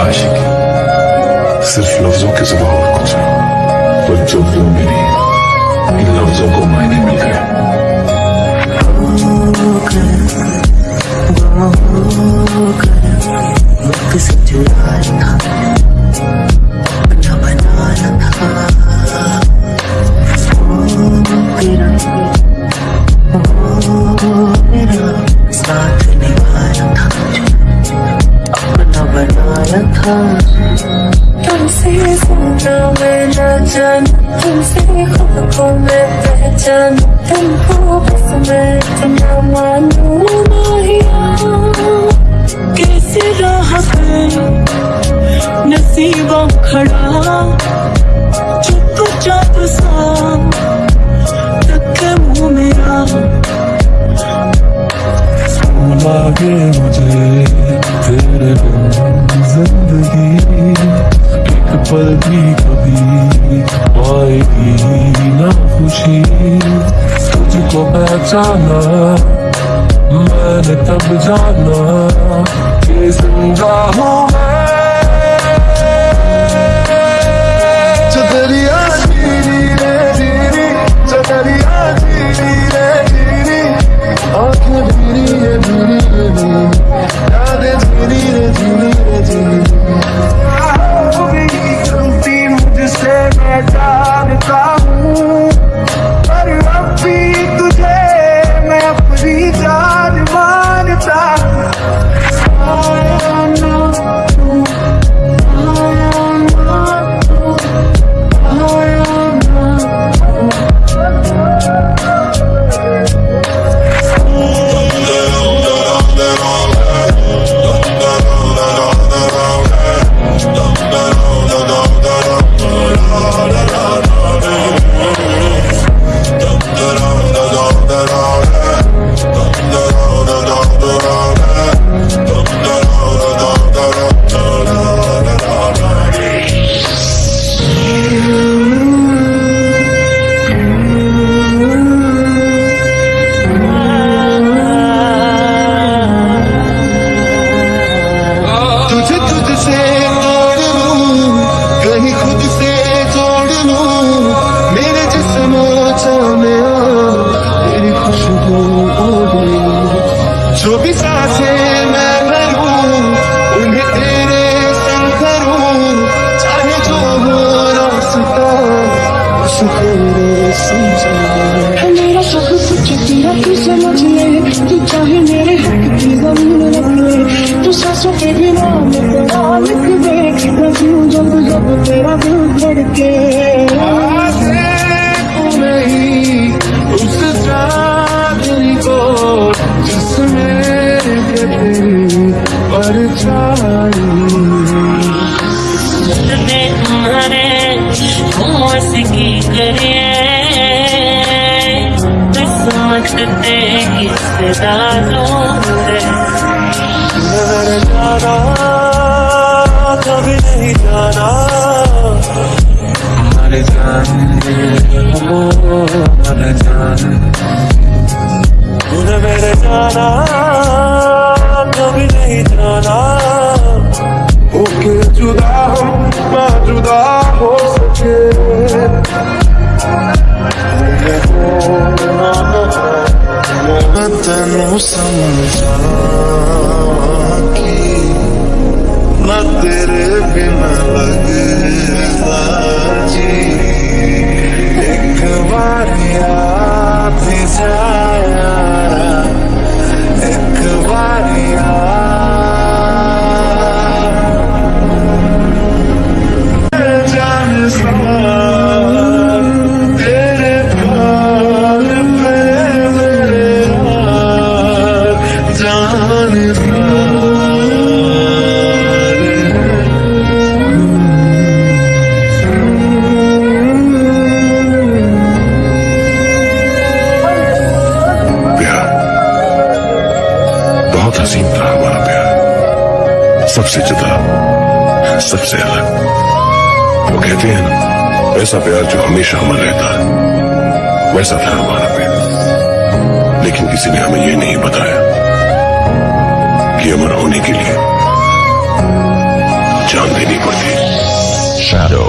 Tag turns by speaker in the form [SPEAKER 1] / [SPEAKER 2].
[SPEAKER 1] आशिकी सिर्फ़ लफ्जों के सुबह और कुछ पर जो भी मेरी इन लफ्जों को मायने मिल गए
[SPEAKER 2] मुख से चुराया तुमसे खुद को पहचान तुमको बस मैं इतना मानू कैसे राह नसीबों खड़ा, चुपचाप सा तक मुँह मेरा।
[SPEAKER 1] पहचाना मैंने तब जाना। मेरा
[SPEAKER 2] सब कुछ तेरा तू तू चाहे मेरे हक की ज़मीन रख ले तू सांसों के जब तेरा दिल धड़के होश की करे किस्मत
[SPEAKER 1] नज़र जाना कभी नहीं जाना। मर जाने हो मर जाने। तूने मेरे जाना कभी नहीं जाना। ओके जुदा तेरे सबसे जुदा, सबसे अलग। वो कहते हैं ना ऐसा प्यार जो हमेशा अमर रहता है, वैसा था हमारा प्यार। लेकिन किसी ने हमें यह नहीं बताया कि अमर होने के लिए
[SPEAKER 3] जान देनी पड़ती। शैडो